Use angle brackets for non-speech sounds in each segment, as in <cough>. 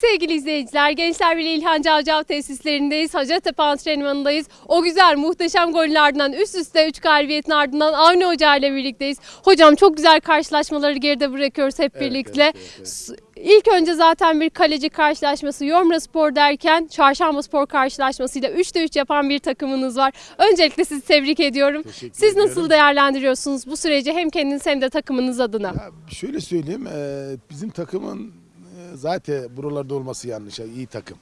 Sevgili izleyiciler, Gençler Birliği İlhan Cavcav tesislerindeyiz. Hacettepe antrenmanındayız. O güzel, muhteşem golün ardından üst üste 3 galibiyetin ardından Avni Hoca ile birlikteyiz. Hocam çok güzel karşılaşmaları geride bırakıyoruz hep birlikte. evet, evet, evet. İlk önce zaten bir kaleci karşılaşması Yormra Spor derken Çarşamba Spor karşılaşmasıyla 3'te 3 yapan bir takımınız var. Öncelikle sizi tebrik ediyorum. Teşekkür Siz ediyorum. nasıl değerlendiriyorsunuz bu süreci hem kendiniz hem de takımınız adına? Ya şöyle söyleyeyim, bizim takımın zaten buralarda olması yanlış. Yani iyi takım.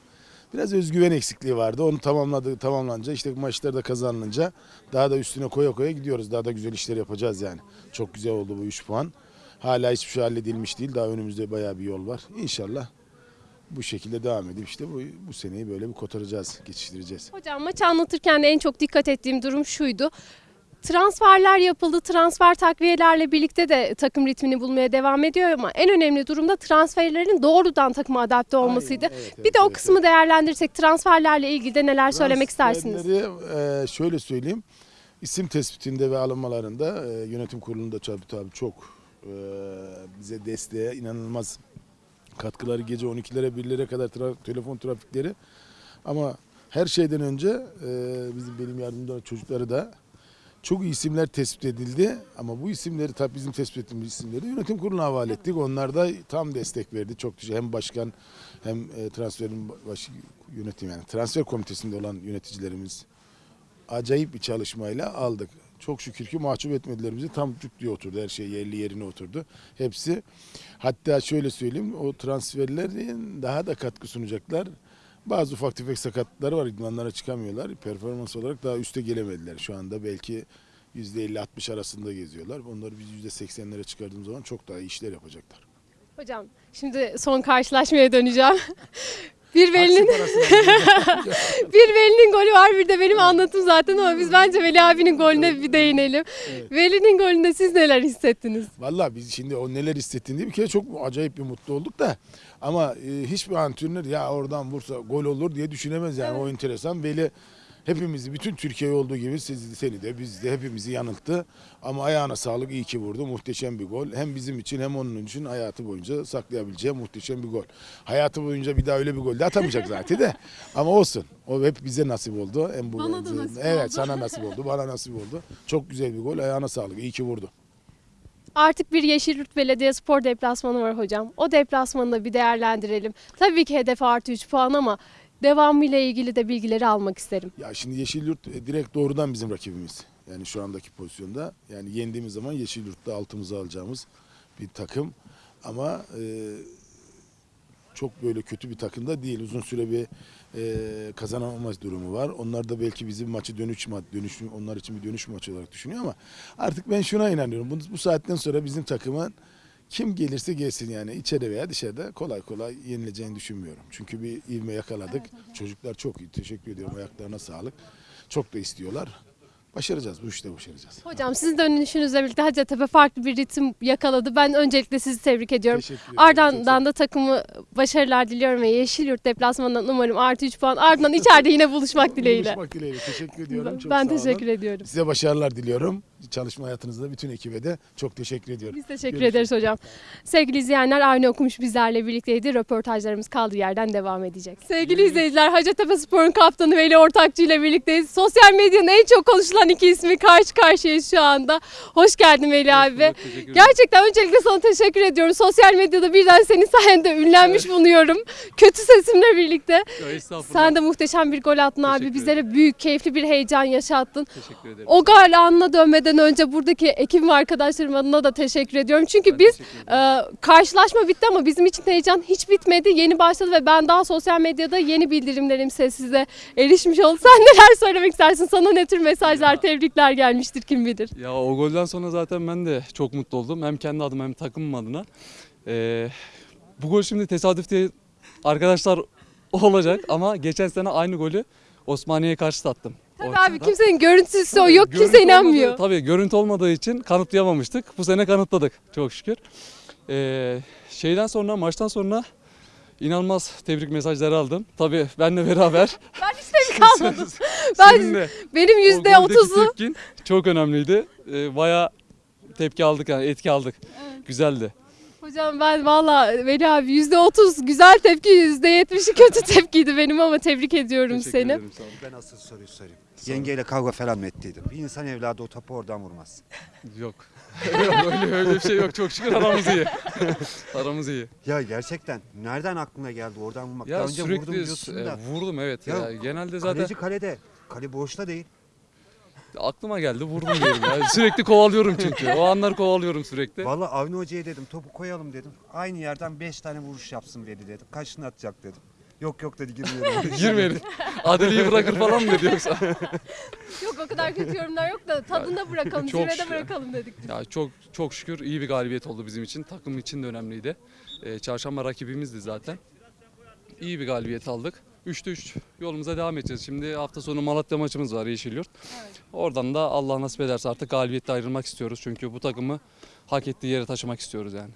Biraz özgüven eksikliği vardı. Onu tamamladı, tamamlanınca işte maçlar da kazanılınca daha da üstüne koya koya gidiyoruz. Daha da güzel işler yapacağız yani. Çok güzel oldu bu 3 puan. Hala hiçbir şey halledilmiş değil. Daha önümüzde bayağı bir yol var. İnşallah bu şekilde devam edip işte bu, bu seneyi böyle bir kotaracağız, geçiştireceğiz. Hocam maçı anlatırken de en çok dikkat ettiğim durum şuydu. Transferler yapıldı. Transfer takviyelerle birlikte de takım ritmini bulmaya devam ediyor ama en önemli durumda transferlerin doğrudan takıma adapte olmasıydı. Aynen, evet, bir evet, de o evet, kısmı değerlendirirsek transferlerle ilgili de neler söylemek istersiniz? E, şöyle söyleyeyim. İsim tespitinde ve alınmalarında e, yönetim kurulunda tabii tabii çok e, bize desteğe inanılmaz katkıları gece 12'lere 1'lere kadar tra- telefon trafikleri ama her şeyden önce e, bizim benim yardımcı çocukları da çok isimler tespit edildi ama bu isimleri tabii bizim tespit ettiğimiz isimleri yönetim kuruluna havale ettik. Onlar da tam destek verdi. Çok güzel. Hem başkan hem e, transferin başı yönetim yani transfer komitesinde olan yöneticilerimiz acayip bir çalışmayla aldık. Çok şükür ki mahcup etmediler bizi. Tam cuk diye oturdu. Her şey yerli yerine oturdu. Hepsi. Hatta şöyle söyleyeyim o transferlerin daha da katkı sunacaklar. Bazı ufak tefek sakatlıkları var. İdmanlara çıkamıyorlar. Performans olarak daha üste gelemediler. Şu anda belki %50-60 arasında geziyorlar. Onları biz %80'lere çıkardığımız zaman çok daha iyi işler yapacaklar. Hocam şimdi son karşılaşmaya döneceğim. <laughs> bir Veli'nin <laughs> bir Veli'nin golü var bir de benim anlatım zaten ama biz bence Veli abinin golüne bir değinelim. Evet. Veli'nin golünde siz neler hissettiniz? Vallahi biz şimdi o neler hissettiğini bir kere çok acayip bir mutlu olduk da ama e, hiçbir antrenör ya oradan vursa gol olur diye düşünemez yani o enteresan. Veli hepimizi bütün Türkiye olduğu gibi siz seni de biz de hepimizi yanılttı. Ama ayağına sağlık iyi ki vurdu. Muhteşem bir gol. Hem bizim için hem onun için hayatı boyunca saklayabileceği muhteşem bir gol. Hayatı boyunca bir daha öyle bir gol de atamayacak zaten de. <laughs> Ama olsun. O hep bize nasip oldu. Hem bu Bana da nasip Evet oldu. sana nasip oldu. Bana nasip oldu. Çok güzel bir gol. Ayağına sağlık. İyi ki vurdu. Artık bir Yeşilyurt Belediye Spor deplasmanı var hocam. O deplasmanı da bir değerlendirelim. Tabii ki hedef artı 3 puan ama devamıyla ilgili de bilgileri almak isterim. Ya şimdi Yeşilyurt e, direkt doğrudan bizim rakibimiz. Yani şu andaki pozisyonda. Yani yendiğimiz zaman Yeşilyurt'ta altımıza alacağımız bir takım. Ama e, çok böyle kötü bir takım da değil. Uzun süre bir e, kazanamaz durumu var. Onlar da belki bizim maçı dönüş ma dönüş onlar için bir dönüş maçı olarak düşünüyor ama artık ben şuna inanıyorum. Bu, bu saatten sonra bizim takımın kim gelirse gelsin yani içeride veya dışarıda kolay kolay yenileceğini düşünmüyorum. Çünkü bir ivme yakaladık. Çocuklar çok iyi. Teşekkür ediyorum. Ayaklarına sağlık. Çok da istiyorlar. Başaracağız. Bu işte başaracağız. Hocam sizin dönüşünüzle birlikte Hacettepe farklı bir ritim yakaladı. Ben öncelikle sizi tebrik ediyorum. Ardından da takımı başarılar diliyorum ve Yeşilyurt deplasmanından umarım artı 3 puan. Ardından içeride yine buluşmak <laughs> dileğiyle. Buluşmak dileğiyle. Teşekkür ediyorum. Çok ben sağ olun. teşekkür ediyorum. Size başarılar diliyorum. Çalışma hayatınızda bütün ekibe de çok teşekkür ediyorum. Biz teşekkür Görüşürüz. ederiz hocam. Sevgili izleyenler Avni Okumuş bizlerle birlikteydi. Röportajlarımız kaldığı yerden devam edecek. Sevgili izleyiciler Hacettepe Spor'un kaptanı Veli Ortakçı ile birlikteyiz. Sosyal medyanın en çok konuşulan iki ismi karşı karşıyayız şu anda. Hoş geldin Veli abi. Gerçekten öncelikle sana teşekkür ediyorum. Sosyal medyada birden senin sayende ünlenmiş bulunuyorum. Kötü sesimle birlikte. Sen de muhteşem bir gol attın abi. Teşekkür Bizlere büyük, keyifli bir heyecan yaşattın. Teşekkür ederim. O gol anına dönmeden önce buradaki ekibim ve arkadaşlarım adına da teşekkür ediyorum. Çünkü Ben biz ee, karşılaşma bitti ama bizim için heyecan hiç bitmedi. Yeni başladı ve ben daha sosyal medyada yeni bildirimlerimse size erişmiş oldum. <laughs> Sen neler söylemek istersin? Sana ne tür mesajlar, Ya. tebrikler gelmiştir kim bilir. Ya o golden sonra zaten ben de çok mutlu oldum. Hem kendi adıma hem takımım adına. Ee, bu gol şimdi tesadüf diye arkadaşlar <laughs> olacak ama geçen sene aynı golü Osmaniye'ye karşı attım. Tabii Ortada. abi kimsenin görüntüsü o yok kimse inanmıyor. olmadığı- tabii görüntü olmadığı için kanıtlayamamıştık. Bu sene kanıtladık çok şükür. Ee, şeyden sonra maçtan sonra inanılmaz tebrik mesajları aldım. Tabii benle beraber. <laughs> Ben hiç tebrik almadım. Ben- Benim yüzde otuzu çok önemliydi. Ee, bayağı tepki aldık yani etki aldık. Güzeldi. Hocam ben valla Veli abi %30 güzel tepki %70'i kötü tepkiydi benim ama tebrik ediyorum Teşekkür seni. ederim, sağ olun. Ben asıl soruyu sorayım. Yengeyle kavga falan mı ettiydim? Bir insan evladı o topu oradan vurmaz. <laughs> <laughs> Yok. öyle, öyle bir şey yok. Çok şükür aramız iyi. <laughs> aramız iyi. Ya gerçekten nereden aklına geldi oradan vurmak? Ya Daha önce sürekli vurdum diyorsun e, da. vurdum evet. Ya, Ya, genelde zaten Kaleci kalede. Kale boşta değil. Aklıma geldi vurdum diyelim. Ya. Sürekli kovalıyorum çünkü. O anlar kovalıyorum sürekli. Vallahi Avni Hoca'ya dedim topu koyalım dedim. Aynı yerden 5 tane vuruş yapsın Veli dedim. Kaçını atacak dedim. Yok yok dedi girmiyorum. <laughs> Girmeyelim. Adeli'yi bırakır falan mı dedi yoksa? <laughs> Yok o kadar kötü yorumlar yok da tadında bırakalım, çok zirvede şükür. bırakalım dedik. Ya çok çok şükür iyi bir galibiyet oldu bizim için. Takım için de önemliydi. Ee, çarşamba rakibimizdi zaten. İyi bir galibiyet aldık. 3'te 3 yolumuza devam edeceğiz. Şimdi hafta sonu Malatya maçımız var Yeşilyurt. Oradan da Allah nasip ederse artık galibiyetle ayrılmak istiyoruz. Çünkü bu takımı hak ettiği yere taşımak istiyoruz yani.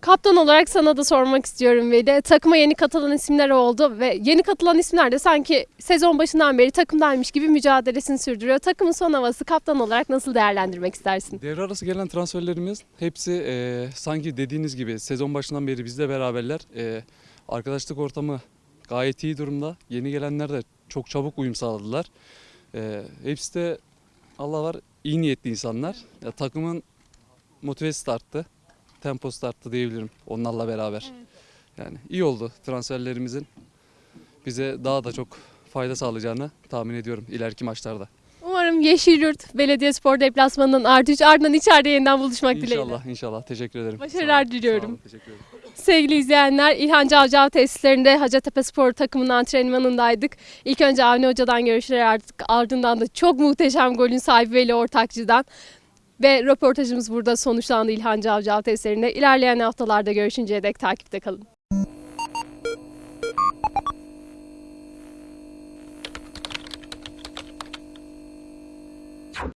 Kaptan olarak sana da sormak istiyorum Veli. Takıma yeni katılan isimler oldu ve yeni katılan isimler de sanki sezon başından beri takımdaymış gibi mücadelesini sürdürüyor. Takımın son havası kaptan olarak nasıl değerlendirmek istersin? Devre arası gelen transferlerimiz hepsi e, sanki dediğiniz gibi sezon başından beri bizle beraberler. E, arkadaşlık ortamı gayet iyi durumda. Yeni gelenler de çok çabuk uyum sağladılar. E, hepsi de Allah var iyi niyetli insanlar. Ya, takımın motivesi de arttı. Temposu da arttı diyebilirim onlarla beraber. Yani iyi oldu transferlerimizin bize daha da çok fayda sağlayacağını tahmin ediyorum ileriki maçlarda. Umarım Yeşilyurt Belediyespor deplasmanının artı 3 ardından içeride yeniden buluşmak dileğiyle. İnşallah inşallah teşekkür ederim. Başarılar diliyorum. Sağ olun, teşekkür ederim. Sevgili izleyenler İlhan Cavcav tesislerinde Hacettepe Spor takımının antrenmanındaydık. İlk önce Avni Hoca'dan görüşler artık ardından da çok muhteşem golün sahibi Veli Ortakçı'dan. Ve röportajımız burada sonuçlandı İlhan Cavcav tesislerinde. İlerleyen haftalarda görüşünceye dek takipte kalın.